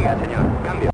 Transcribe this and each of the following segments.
señor. Cambio.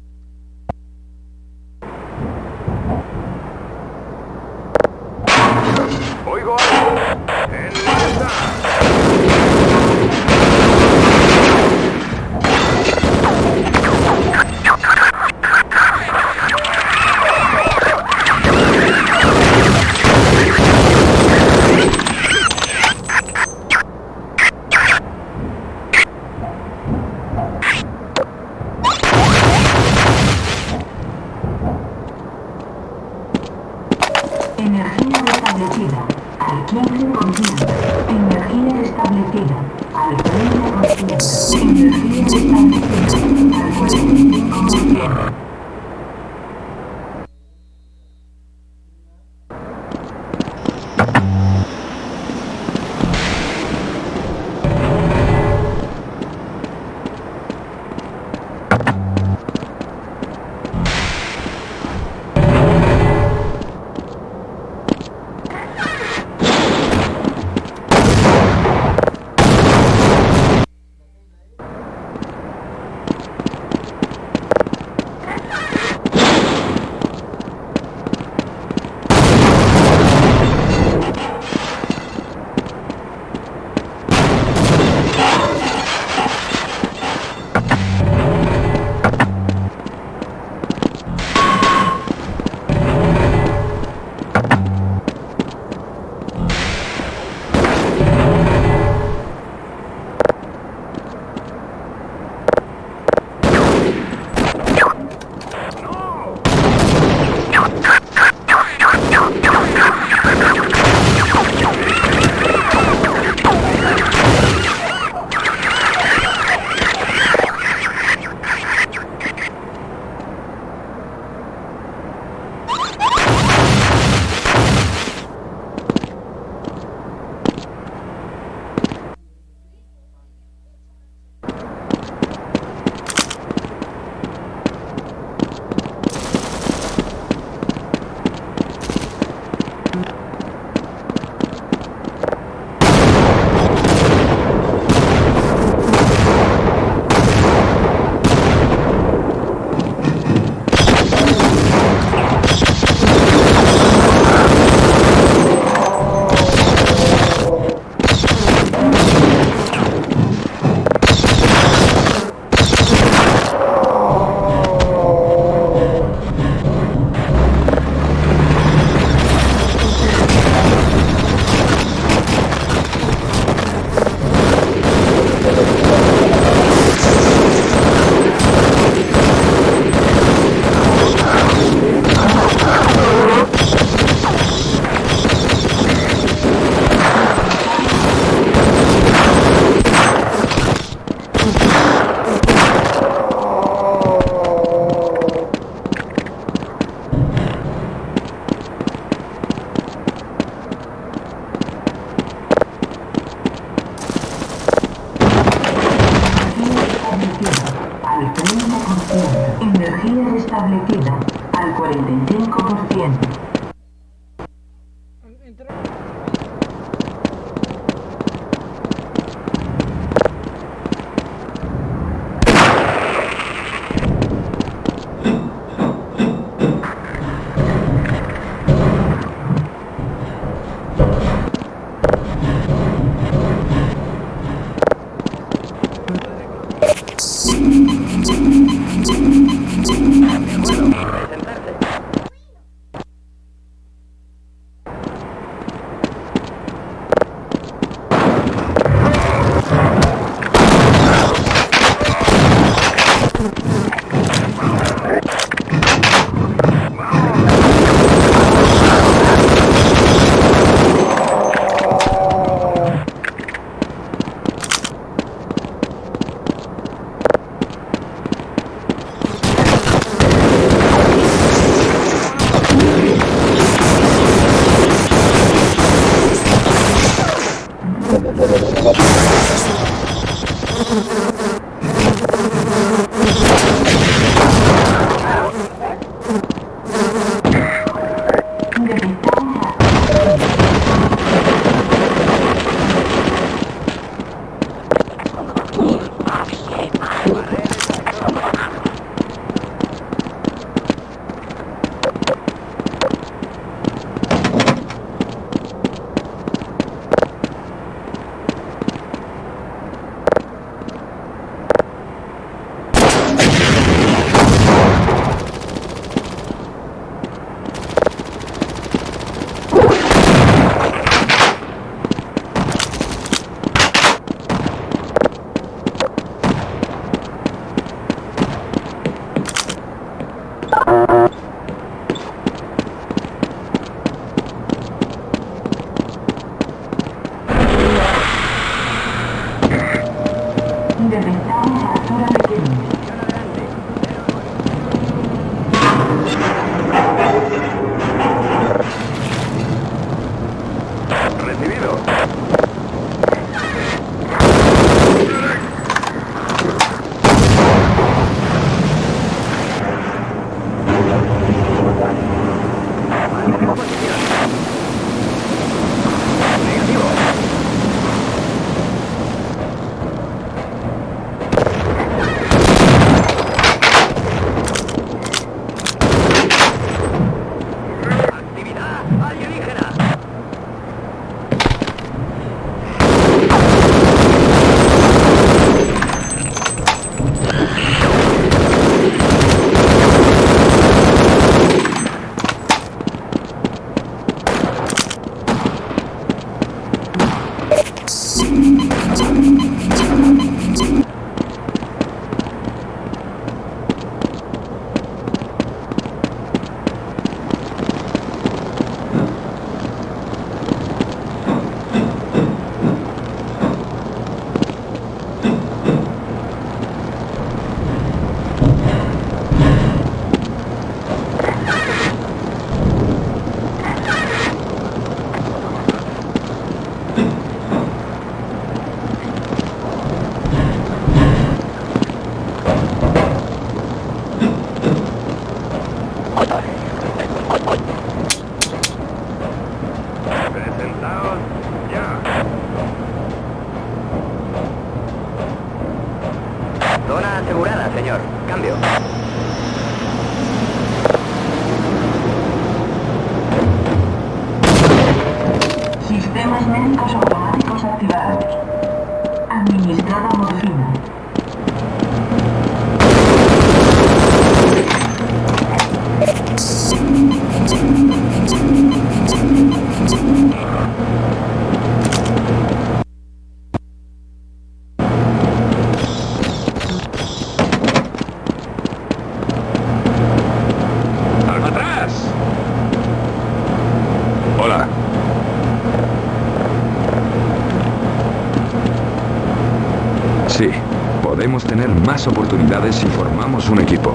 Tener más oportunidades si formamos un equipo.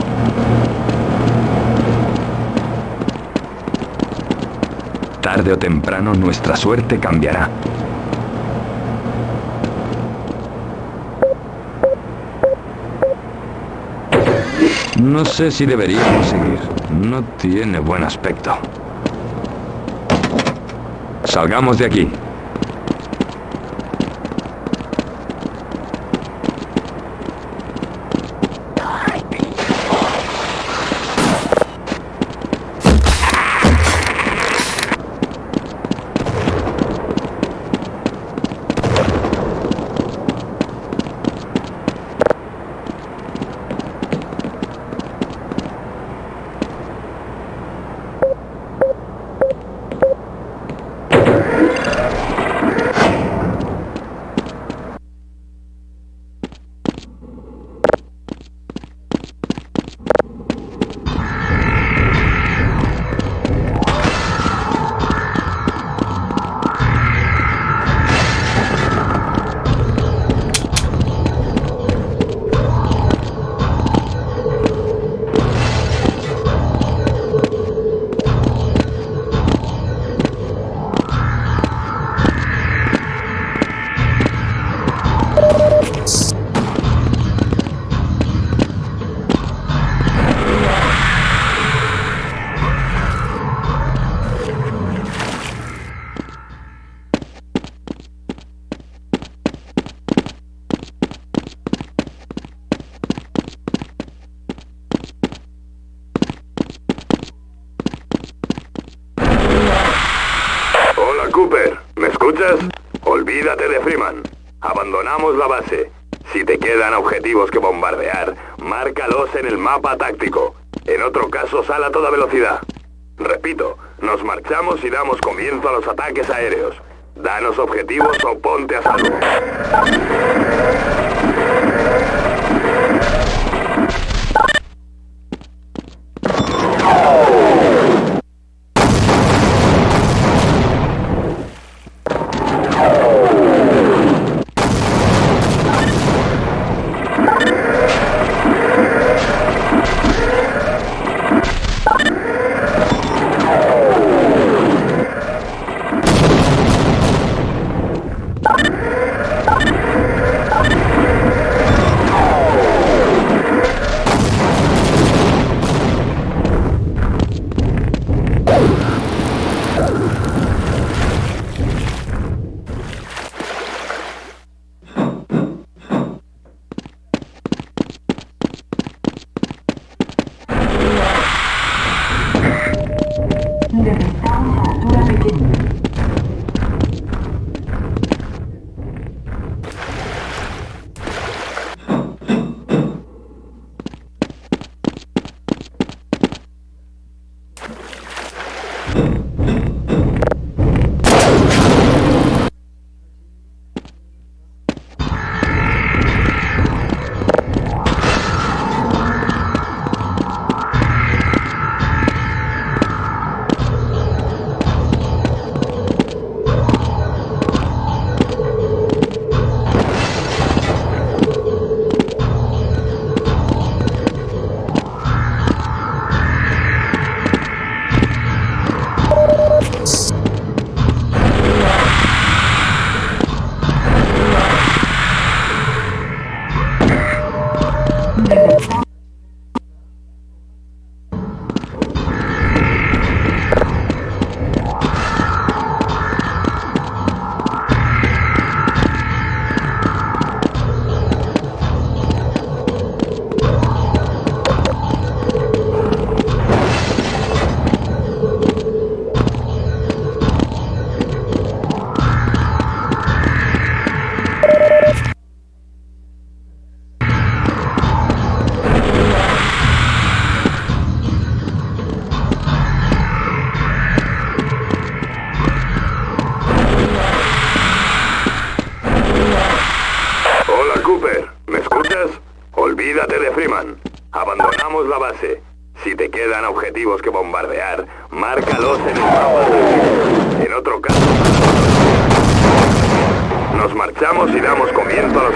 Tarde o temprano nuestra suerte cambiará. No sé si deberíamos seguir. No tiene buen aspecto. Salgamos de aquí. Quedan objetivos que bombardear, márcalos en el mapa táctico. En otro caso, sal a toda velocidad. Repito, nos marchamos y damos comienzo a los ataques aéreos. Danos objetivos o ponte a salvo. bombardear, márcalos en el mapa. En otro caso, nos marchamos y damos comienzo a los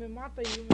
me mata yo me...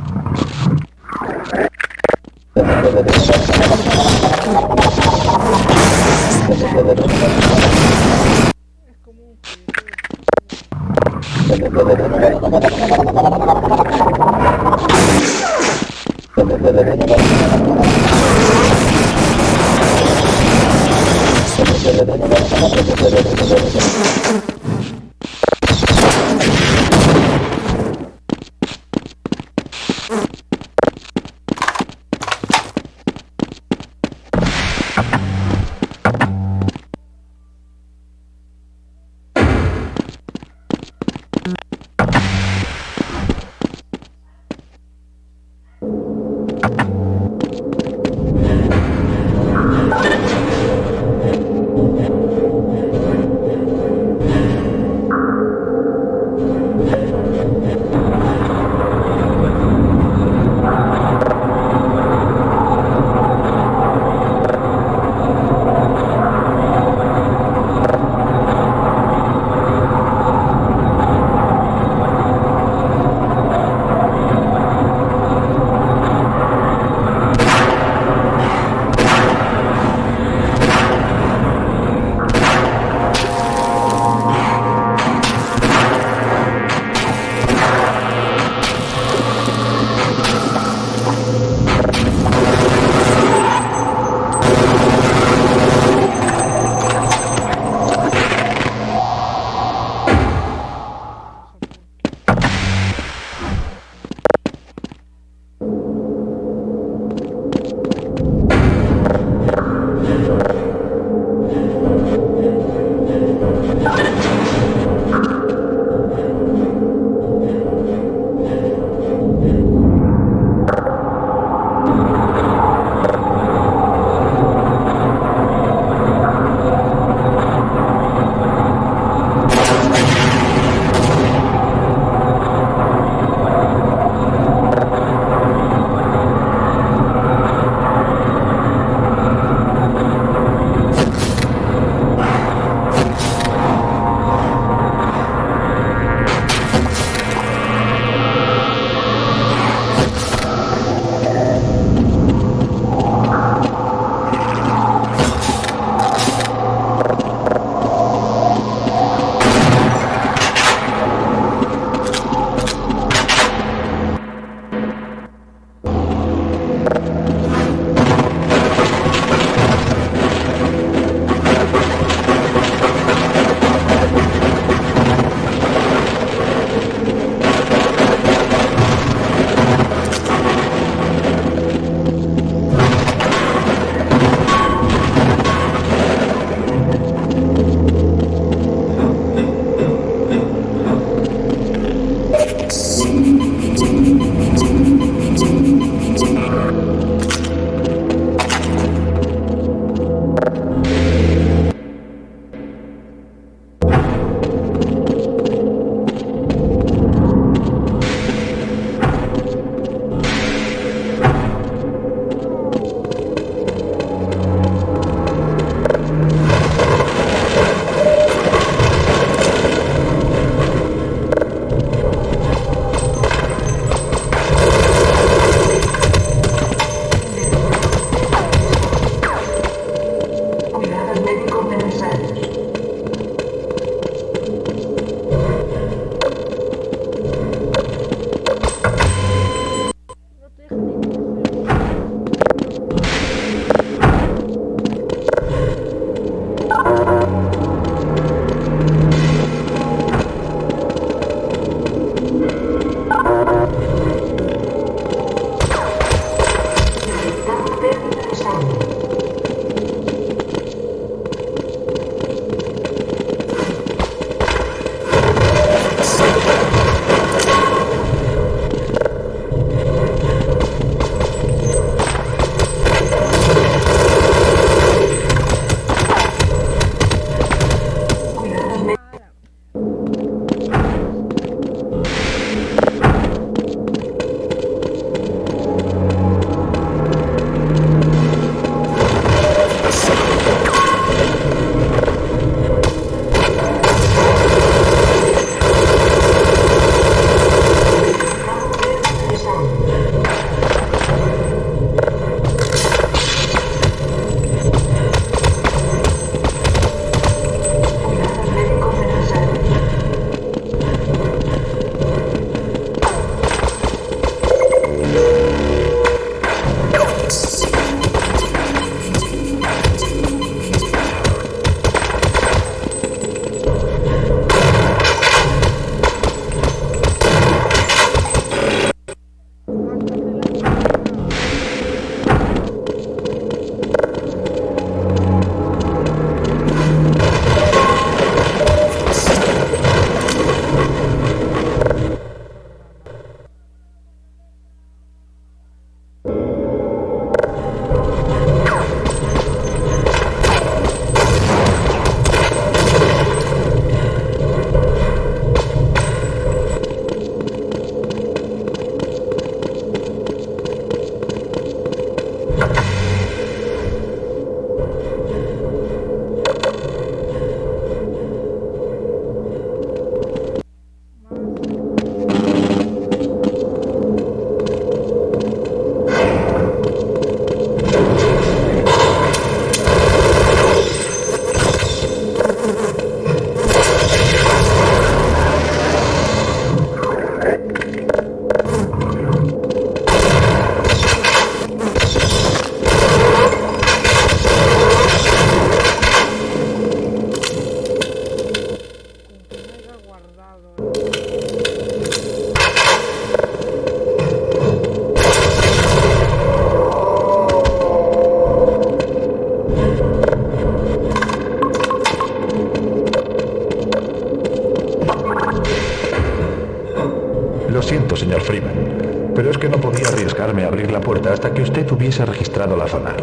pero es que no podía arriesgarme a abrir la puerta hasta que usted hubiese registrado la zona.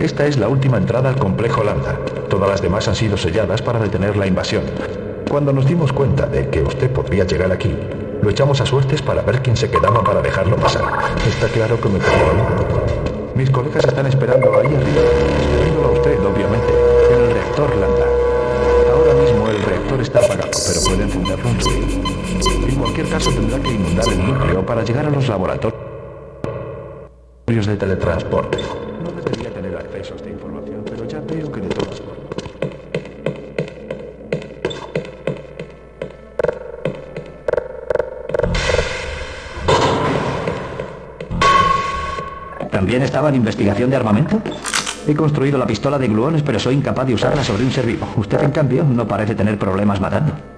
Esta es la última entrada al complejo Lambda. Todas las demás han sido selladas para detener la invasión. Cuando nos dimos cuenta de que usted podría llegar aquí, lo echamos a suertes para ver quién se quedaba para dejarlo pasar. Está claro que me tocó. Mis colegas están esperando ahí arriba, esperándolo a usted, obviamente, en el reactor Lambda. Ahora mismo el reactor está apagado, pero puede encenderlo en su En cualquier caso tendrá que inundar el núcleo para llegar a los laboratorios de teletransporte. No debería tener acceso a esta información, pero ya veo que de todas formas. ¿También estaba en investigación de armamento? He construido la pistola de gluones, pero soy incapaz de usarla sobre un ser vivo. Usted, en cambio, no parece tener problemas matando.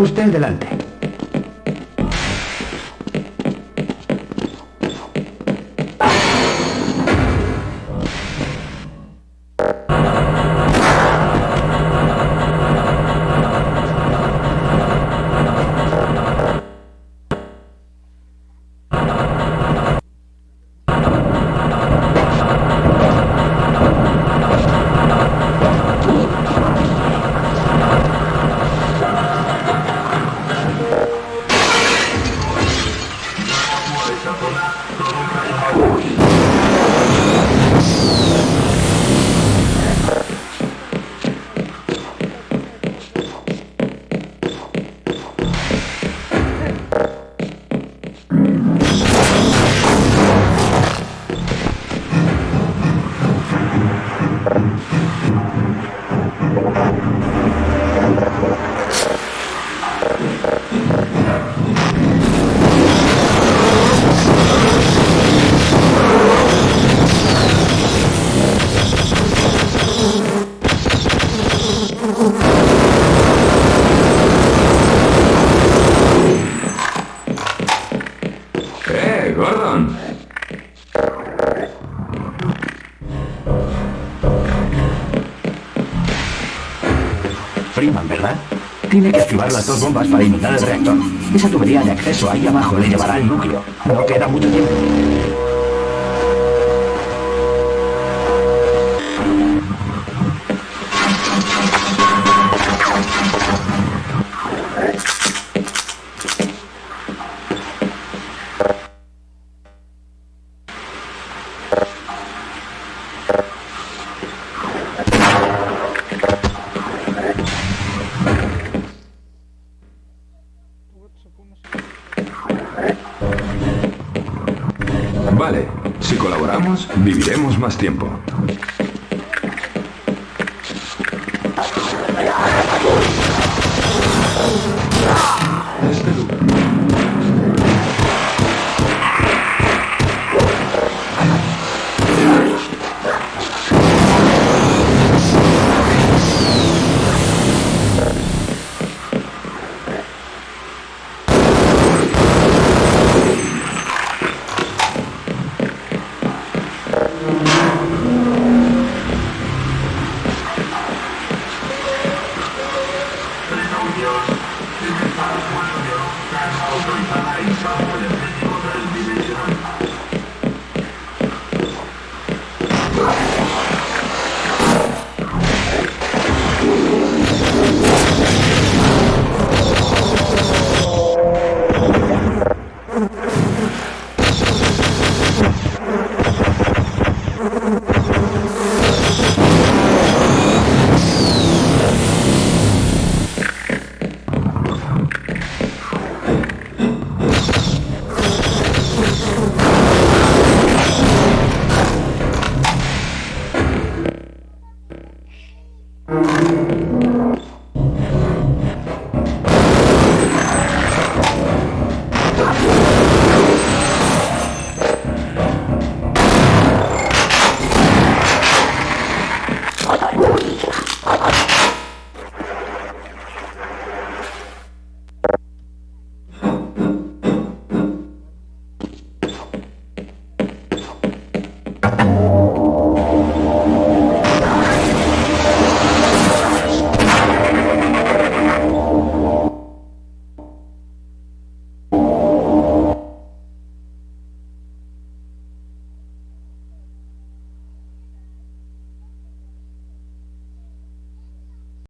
Usted delante. Freeman, ¿verdad? Tiene que activar las dos bombas para inundar el reactor. Esa tubería de acceso ahí abajo le llevará al núcleo. No queda mucho tiempo.